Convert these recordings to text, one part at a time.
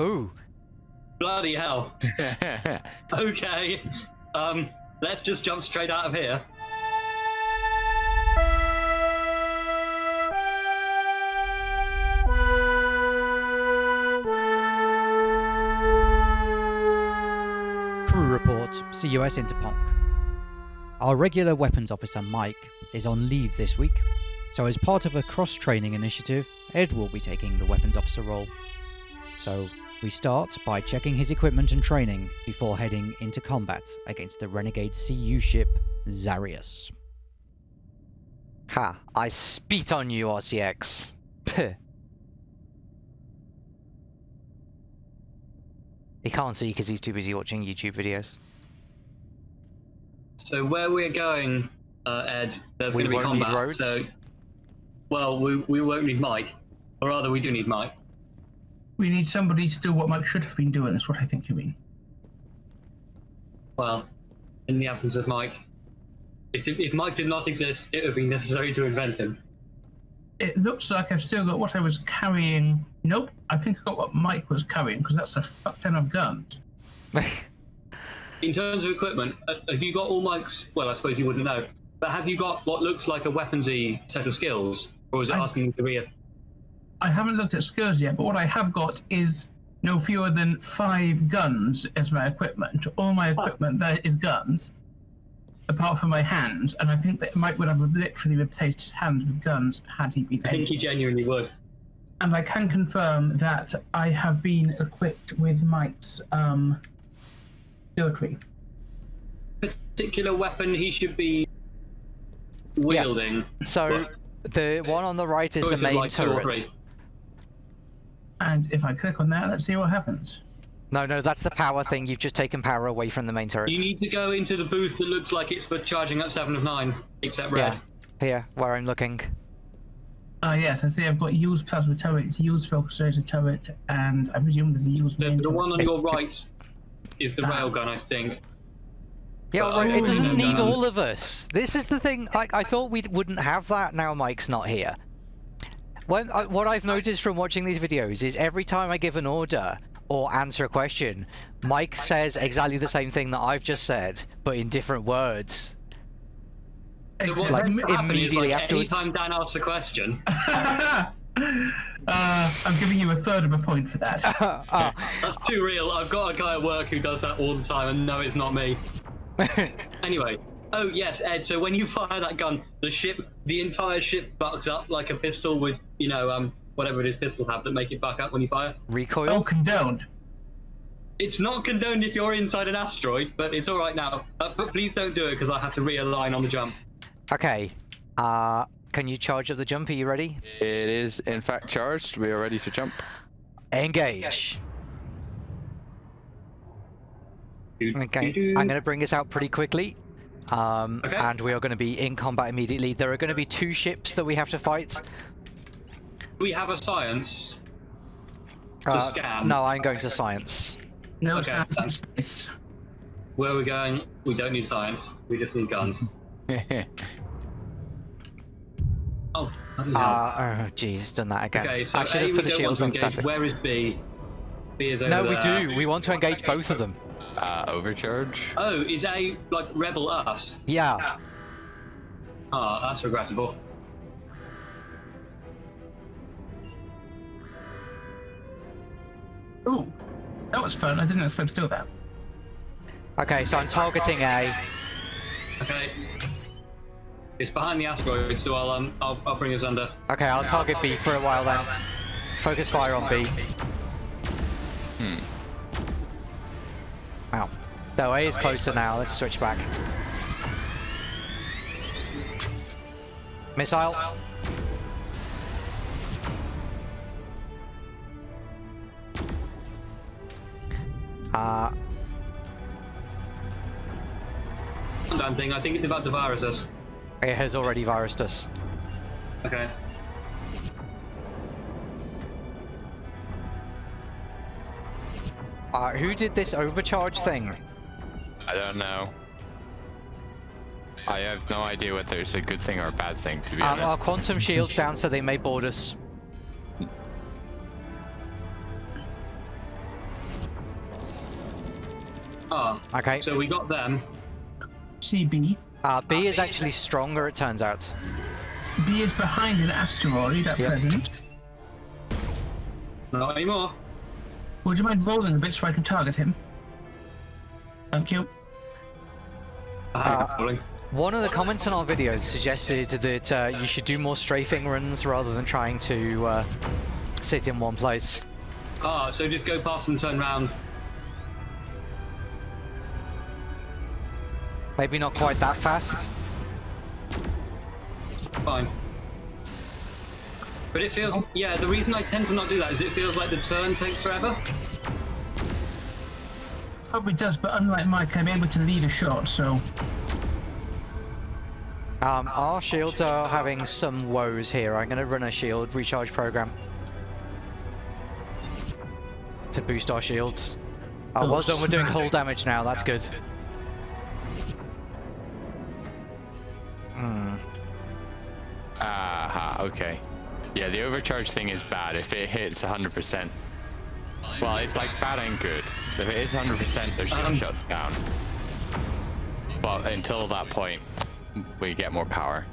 Ooh. Bloody hell. Okay. Um, let's just jump straight out of here. Crew report, CUS Interponk. Our regular weapons officer Mike is on leave this week, so as part of a cross-training initiative, Ed will be taking the weapons officer role. So, we start by checking his equipment and training before heading into combat against the renegade CU ship Zarius. Ha, I spit on you, RCX. Puh. He can't see because he's too busy watching YouTube videos. So where we're going, uh, Ed, there's We going to be won't need combat. roads? So, well, we we won't need Mike, or rather, we do need Mike. We need somebody to do what Mike should have been doing, is what I think you mean. Well, in the absence of Mike, if if Mike did not exist, it would be necessary to invent him. It looks like I've still got what I was carrying. Nope, I think I got what Mike was carrying, because that's a fuck ton of guns. In terms of equipment, uh, have you got all Mike's? Well, I suppose you wouldn't know. But have you got what looks like a weaponsy set of skills, or is it I- asking you to be a? I haven't looked at skills yet, but what I have got is no fewer than five guns as my equipment. All my equipment there is guns, apart from my hands, and I think that Mike would have literally replaced his hands with guns had he been I think able. he genuinely would. And I can confirm that I have been equipped with Mike's um, skill tree. Particular weapon he should be wielding. so, the one on the right is the main like, two or turret. Three. And if I click on that, let's see what happens. No, no, that's the power thing. You've just taken power away from the main turret. You need to go into the booth that looks like it's for charging up seven of nine, except red. Yeah. Here, where I'm looking. Ah, yes, I see I've got use plasma turret, use focus laser turret, and I presume there's a use The, main the turret. one on your right is the Ah. railgun, I think. Yeah, But right, it doesn't need that. all of us. This is the thing. Like, I thought we wouldn't have that. Now Mike's not here. When I, what I've noticed from watching these videos is every time I give an order or answer a question, Mike says exactly the same thing that I've just said, but in different words. So what Except- Like, tends to immediately like, afterwards. Anytime Dan asks a question, uh, I'm giving you a third of a point for that. Ah, that's too real. I've got a guy at work who does that all the time, and no, it's not me. Anyway, oh yes, Ed. So when you fire that gun, the ship, the entire ship bucks up like a pistol with, you know, um, whatever it is pistols have that make it buck up when you fire. Oh, recoil. condoned. It's not condoned if you're inside an asteroid, but it's all right now. Uh, but please don't do it because I have to realign on the jump. Okay. Uh, can you charge up the jump? Are you ready? It is in fact charged. We are ready to jump. Engage. Okay, Doo-doo-doo. I'm going to bring this out pretty quickly. Um, Okay. and we are going to be in combat immediately. There are going to be two ships that we have to fight. We have a science. To Uh, scan. No, I'm going to science. No Okay, sounds done. in space. Where are we going? We don't need science. We just need guns. Oh, bloody hell. Uh, oh, jeez, done that again. okay, so I should A, have put the shields on engage. static. Where is B? B is over No, we do. We want to engage both of them. Uh, overcharge. Oh, is A like rebel us? Yeah. Ah, that's regrettable. Ooh, that was fun. I didn't expect to do that. Okay, so I'm targeting A. Okay. It's behind the asteroid, so I'll um I'll, I'll bring us under. Okay, I'll target B for a while then. Focus fire on B. Hmm. Wow. No, A is closer now. Let's switch back. Missile. Uh, Damn thing, I think it's about to virus us. it has already virused us. Okay. Uh, who did this overcharge thing? I don't know. I have no idea whether it's a good thing or a bad thing, to be Um, honest. our quantum shields down so they may board us. Ah, Okay. so we got them. CB. Uh, B is actually stronger, it turns out. B is behind an asteroid at Yep. present. Not anymore. Would you mind rolling a bit so I can target him? Thank you. I Uh. One of the comments on our videos suggested that uh, you should do more strafing runs rather than trying to uh, sit in one place. Ah, so just go past and turn round. Maybe not quite that fast. Fine. But it feels, yeah, the reason I tend to not do that is it feels like the turn takes forever. Probably does, but unlike Mike, I'm able to lead a shot, so Um, our shields are having some woes here. I'm going to run a shield recharge program to boost our shields. Oh, Oh, well done. We're doing smack. hull damage now. That's good. Hmm. Aha, okay. Yeah, the overcharge thing is bad if it hits 100%. Well, it's like bad and good. If it is 100%, the shield Um. shuts down. But until that point, we get more power.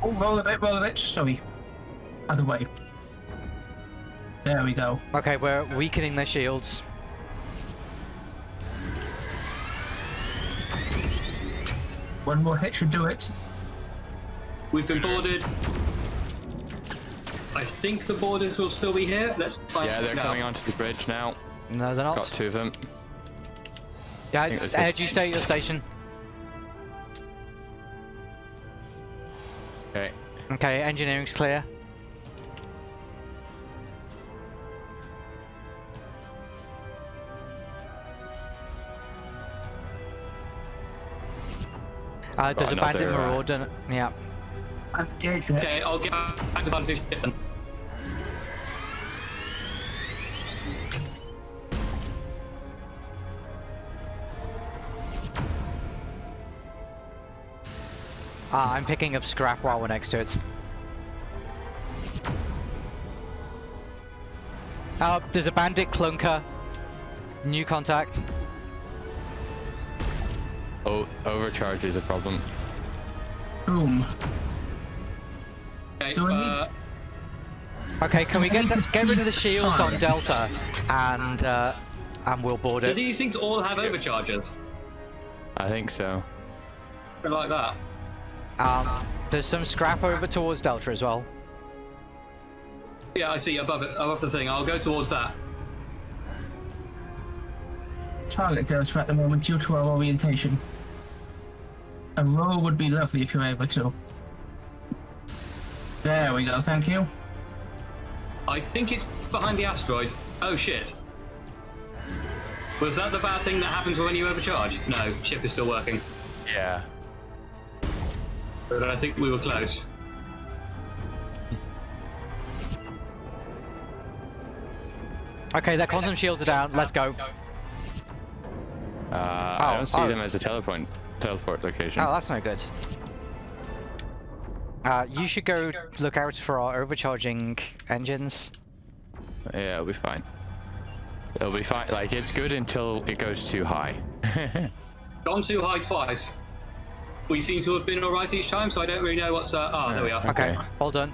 oh, roll a bit, roll a bit. Sorry, other way. There we go. Okay, we're weakening their shields. One more hit should do it. We've been boarded. I think the borders will still be here. Let's find Yeah, they're out. coming onto the bridge now. No, they're not. Got two of them. Yeah, think this Ed, you stay at your station. Okay. Okay, engineering's clear. Uh, there's a bandit another, uh, marauder. Yeah. I'm dead. Okay, I'll get back to Bandit ship then. Ah, I'm picking up scrap while we're next to it. Uh, there's a bandit clunker. New contact. Oh, overcharge is a problem. Boom. Okay, Do uh, Okay, can we get Need the, get rid of the freeze shields on. Delta, and uh, and we'll board it. do these things all have overchargers? I think so. Bit like that. Um, there's some scrap over towards Delta as well. Yeah, I see above it, above the thing. I'll go towards that. Target Delta at the moment due to our orientation. A roll would be lovely if you're able to. There we go, thank you. I think it's behind the asteroid. Oh shit. Was that the bad thing that happens when you overcharge? No, ship is still working. Yeah. But I think we were close. Okay, their quantum shields are down. Let's go. Uh, I Oh, don't see oh. them as a teleport teleport location. Oh, that's no good. Uh, you should go look out for our overcharging engines. Yeah, it'll be fine. It'll be fine. Like it's good until it goes too high. Gone too high twice. We seem to have been alright each time, so I don't really know what's. Uh, ah, there we are. Okay, Okay. all done.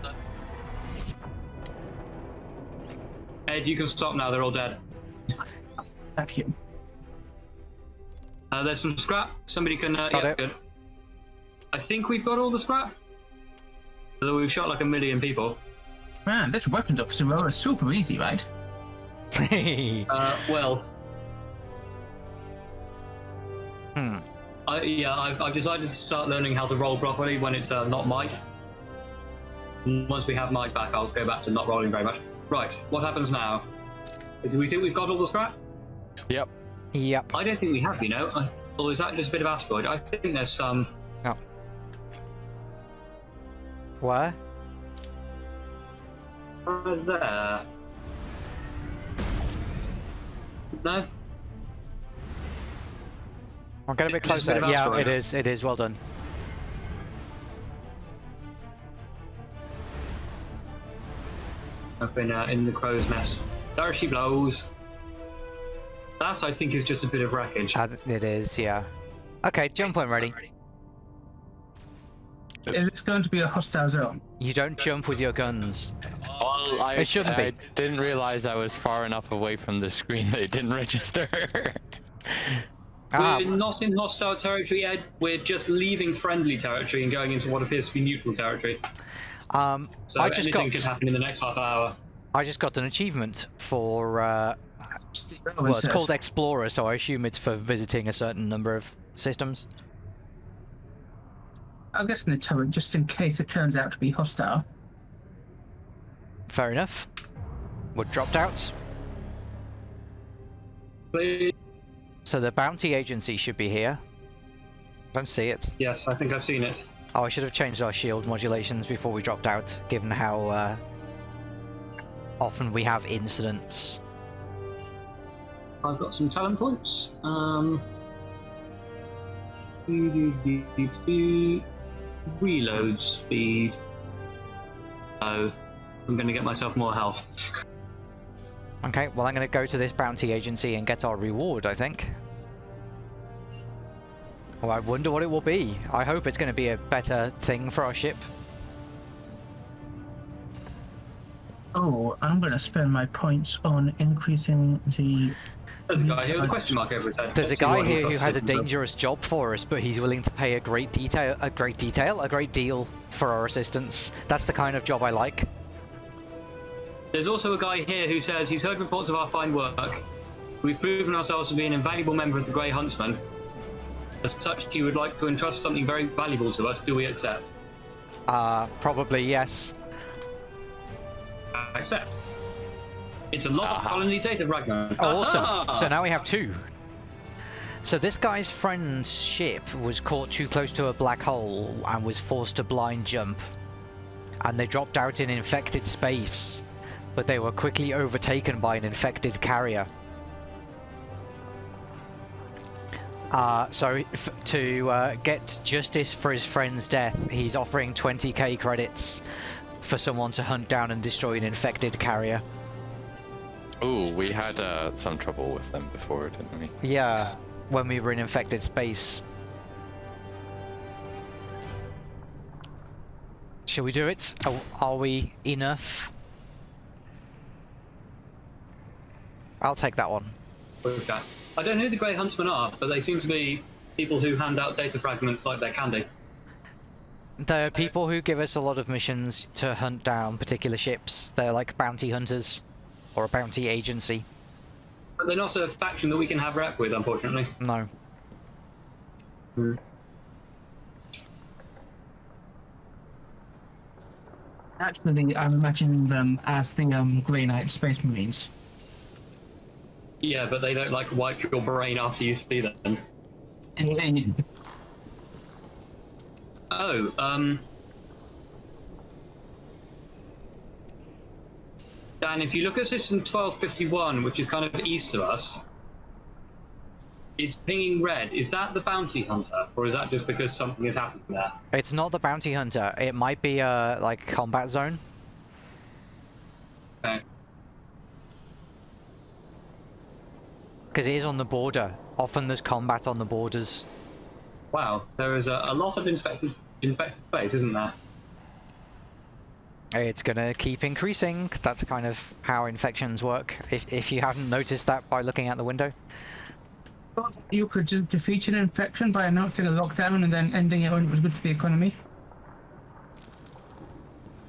Ed, you can stop now. They're all dead. Thank you. Uh, there's some scrap. Somebody can. Uh, Got yeah, it. good. I think we've got all the scrap. Although we've shot like a million people. Man, this weapons officer roll is super easy, right? Uh, well, hmm. I, yeah, I've, I've decided to start learning how to roll properly when it's uh, not Mike. Once we have Mike back, I'll go back to not rolling very much. Right, what happens now? Do we think we've got all the scrap? yep. Yep. I don't think we have, you know. I, or is that just a bit of asteroid? I think there's some. No. Where? Uh, there. No? I'll getting a bit Just a bit closer. of Yeah, it is. It is. Well done. I've been uh, in the crow's nest. There she blows. That I think is just a bit of wreckage. Uh, it is, yeah. Okay, jump when ready. Is this going to be a hostile zone? You don't jump with your guns. Well, I, It shouldn't I be. didn't realize I was far enough away from the screen that it didn't register. Ah, We're not in hostile territory, Ed. We're just leaving friendly territory and going into what appears to be neutral territory. um, So I just anything got could happen in the next half hour. I just got an achievement for uh, well, it's called Explorer, so I assume it's for visiting a certain number of systems. I'll get in the turret just in case it turns out to be hostile. Fair enough. We're dropped out. Please. So the bounty agency should be here. I Don't see it. Yes, I think I've seen it. Oh, I should have changed our shield modulations before we dropped out, given how uh, often we have incidents. I've got some talent points. Um, reload speed. Oh, I'm going to get myself more health. Okay, well I'm gonna go to this bounty agency and get our reward, I think. Well, I wonder what it will be. I hope it's gonna be a better thing for our ship. Oh, I'm going to spend my points on increasing the. There's a guy here with a question mark over his head. There's a guy here who has a dangerous job for us, but he's willing to pay a great detail, a great detail, a great deal for our assistance. That's the kind of job I like. There's also a guy here who says he's heard reports of our fine work. We've proven ourselves to be an invaluable member of the Grey Huntsman. As such, you would like to entrust something very valuable to us. Do we accept? Uh, probably yes. I accept. It's a lost Aha. colony data fragment. Oh, awesome. So now we have two. So this guy's friend's ship was caught too close to a black hole and was forced to blind jump. And they dropped out in infected space, but they were quickly overtaken by an infected carrier. Uh, so f- to uh, get justice for his friend's death, he's offering 20k credits for someone to hunt down and destroy an infected carrier. Ooh, we had uh, some trouble with them before, didn't we? Yeah, when we were in infected space. Shall we do it? Are, are we enough? I'll take that one. Okay. I don't know who the Grey Huntsmen are, but they seem to be people who hand out data fragments like they're candy. There are people who give us a lot of missions to hunt down particular ships. They're like bounty hunters, or a bounty agency. But they're not a faction that we can have rep with, unfortunately. No. Actually, I'm imagining them as the um, Grey Knight Space Marines. Yeah, but they don't like wipe your brain after you see them. Indeed. Oh, um. Dan, if you look at system 1251, which is kind of east of us, it's pinging red. Is that the bounty hunter, or is that just because something has happened there? It's not the bounty hunter. It might be a like combat zone. Okay. Because it is on the border. Often there's combat on the borders. Wow, there is a, a lot of infected, infected space, isn't there? It's gonna keep increasing. That's kind of how infections work. If, if you haven't noticed that by looking out the window. You could de- defeat an infection by announcing a lockdown and then ending it when it was good for the economy.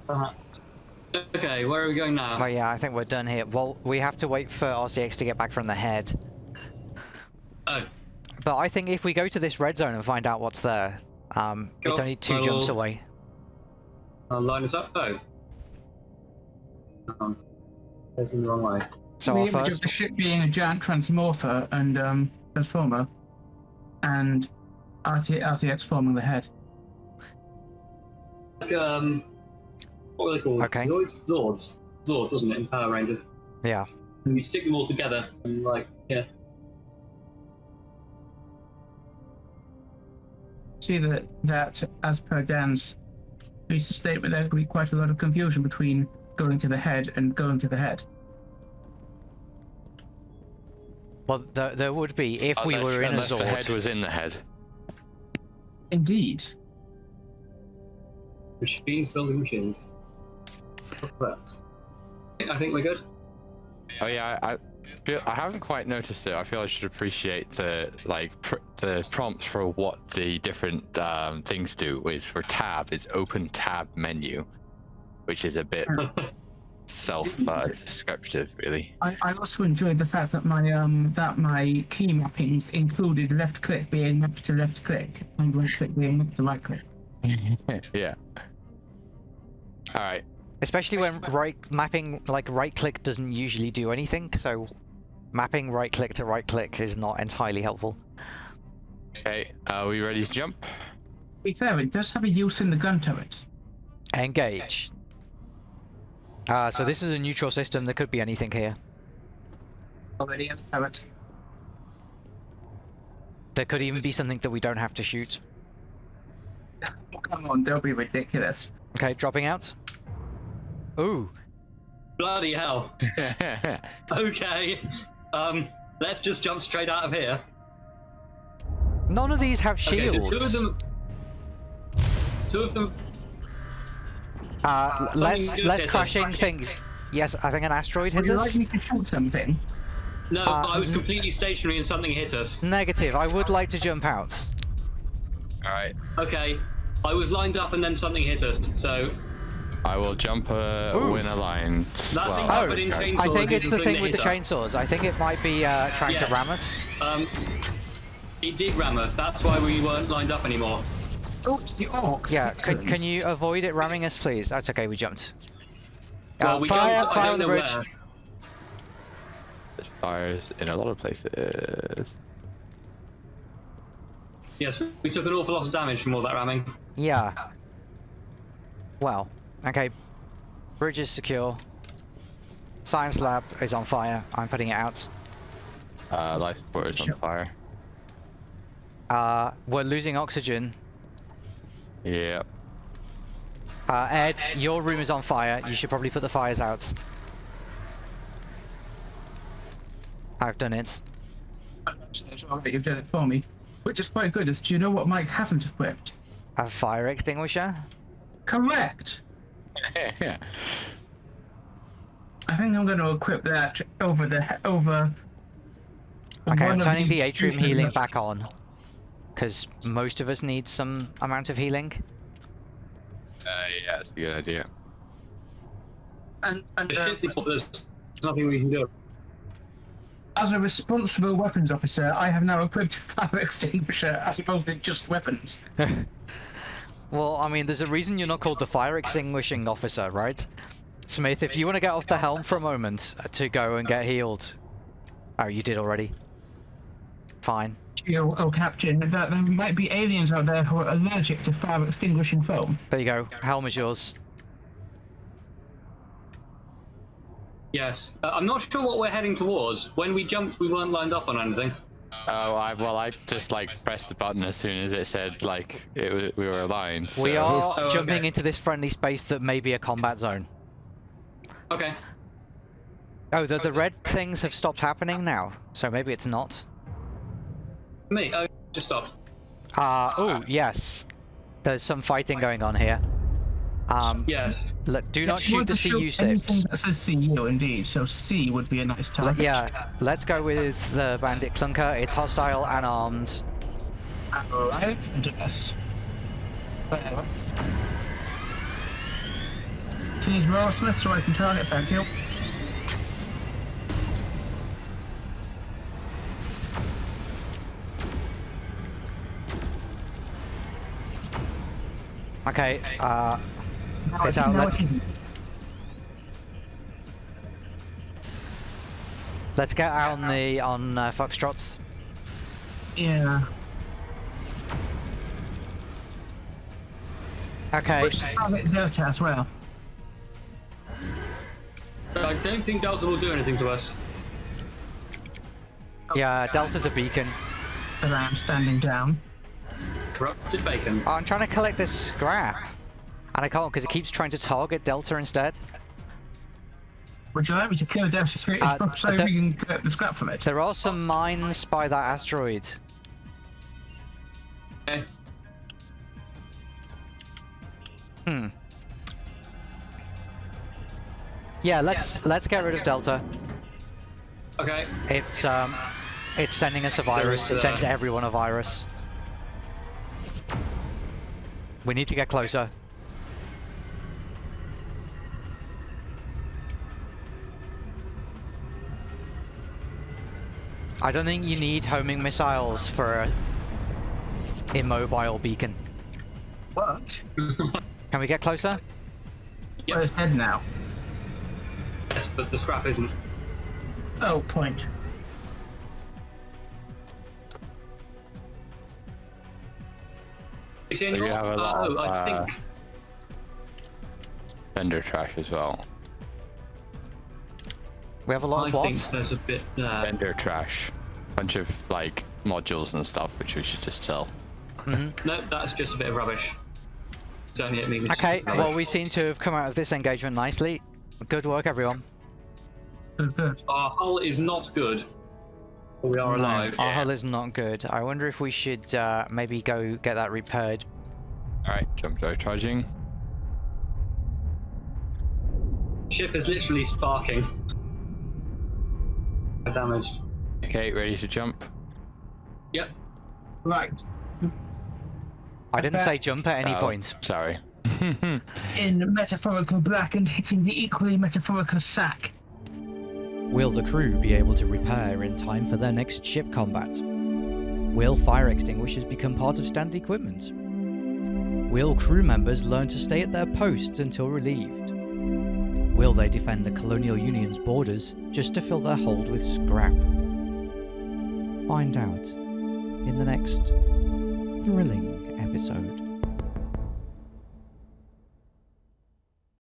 Uh, Okay, where are we going now? But yeah, I think we're done here. Well, we have to wait for RCX to get back from the head. Oh, But I think if we go to this red zone and find out what's there, um, it's only two jumps will- away. I'll line us up. Oh. Um, that's in the wrong way. So the our image of first, the ship being a giant transmorpher and um, transformer, and RT- RTX forming the head. Like, um, what are they called? Okay. Zords? Zords. Zords, doesn't it, in Power Rangers? yeah, And you stick them all together, and like, yeah. See that that as per Dan's recent statement, there could be quite a lot of confusion between going to the head and going to the head. Well, there, there would be if we were in a unless the head was in the head. Indeed. Machines building machines. Correct. I think we're good. Oh yeah, I, I haven't quite noticed it. I feel I should appreciate the like pr- the prompts for what the different um, things do. Is for tab is open tab menu, which is a bit self uh, descriptive, really. I, I also enjoyed the fact that my um that my key mappings included left click being mapped to left click and right click being mapped to right click. yeah. All right. Especially when right mapping like right click doesn't usually do anything, so mapping right click to right click is not entirely helpful. Okay. Are we ready to jump? To be fair, it does have a use in the gun turret. Engage. Uh, so this is a neutral system. There could be anything here. Already in the turret. There could even be something that we don't have to shoot. Oh, come on, they'll be ridiculous. Okay, dropping out. Ooh, Bloody hell. Okay. Um, let's just jump straight out of here. none of these have Okay, shields. so two of them. Two of them. Uh, something let's good let's hit us. crashing things. Yes, I think an asteroid Would hit you us. like me to shoot something? No, Uh, I was completely stationary and something hit us. Negative. I would like to jump out. All right. Okay. I was lined up and then something hit us. So I will jump a Ooh. win a line. That well, Oh, happened in okay. I think it's the the thing thing that with the chainsaws. I think it might be uh, trying Yes. to ram us. Um, it did ram us. That's why we weren't lined up anymore. Oh, it's the orcs. Yeah, can, can you avoid it ramming us, please? That's okay. We jumped. Well, Uh, we fire, jumped, I fire don't on the bridge. where. There's fires in a lot of places. Yes, we took an awful lot of damage from all that ramming. Yeah. Well, okay. Bridge is secure. Science lab is on fire. I'm putting it out. Uh, life support is on fire. Uh, we're losing oxygen. Yeah. Uh, Ed, your room is on fire. You should probably put the fires out. I've done it. It's all right, you've done it for me. Which is quite good. Is do you know what Mike hasn't equipped? A fire extinguisher? Correct. Yeah. I think I'm going to equip that over the over. Okay, I'm of turning the atrium two- healing back on. Because most of us need some amount of healing. Uh, yeah, that's a good idea. And, and The uh, shit There's nothing we can do. as a responsible weapons officer, I have now equipped a fire extinguisher as opposed to just weapons. well, I mean, there's a reason you're not called the fire extinguishing officer, right? Smith, if you want to get off the helm for a moment uh, to go and get healed. Oh, you did already. Fine. Oh, oh, Captain, that there might be aliens out there who are allergic to fire extinguishing foam. There you go. Helm is yours. Yes. Uh, I'm not sure what we're heading towards. When we jumped, we weren't lined up on anything. Oh, I well, I just like pressed the button as soon as it said like it we were aligned. We are Oh, jumping okay. into this friendly space that may be a combat zone. Okay. Oh, the, the red things have stopped happening now, so maybe it's not. Me. Oh, just stop. Uh, oh, yes. There's some fighting going on here. Um, Yes. le- do not If shoot the CU sips. That says CU indeed, so C would be a nice target. yeah, let's go with the bandit clunker. It's hostile and armed. Alright, yes. Whatever. Please roll Smith so I can target, thank you. Okay, uh, Now It's it's, now let's- it's let's get out on the on uh, Foxtrots. Yeah. Okay, Push to target Delta as well. I don't think Delta will do anything to us. yeah, Delta's a beacon. But I am standing down. Corrupted bacon. Oh, I'm trying to collect this scrap. And I can't because it keeps trying to target Delta instead. Would you like me to kill Delta 3 Uh, so we can get the scrap from it? There are some mines by that asteroid. Okay. Hmm. Yeah, let's let's get rid of Delta. Okay. It's um, it's sending us a virus. It sends everyone a virus. We need to get closer. I don't think you need homing missiles for a immobile beacon. What? Can we get closer? Yep. Where's head now? Yes, but the scrap isn't. Oh, point. You So you have a lot oh, of, I uh, think. Vendor trash as well. We have a lot I of what? think there's a bit there. Vendor trash. Bunch of like modules and stuff which we should just sell. Mhm. No, that's just a bit of rubbish. It's only at me. Okay, rubbish. well we seem to have come out of this engagement nicely. Good work everyone. Good, good. Our hull is not good. We are No. alive. Our hull is not good. I wonder if we should uh, maybe go get that repaired. Alright, jump drive charging. Ship is literally sparking. Damage. Okay, ready to jump? Yep. Right. I didn't say jump at any Oh, point. Sorry. In metaphorical black and hitting the equally metaphorical sack. Will the crew be able to repair in time for their next ship combat? Will fire extinguishers become part of standard equipment? Will crew members learn to stay at their posts until relieved? Will they defend the Colonial Union's borders just to fill their hold with scrap? Find out in the next thrilling episode.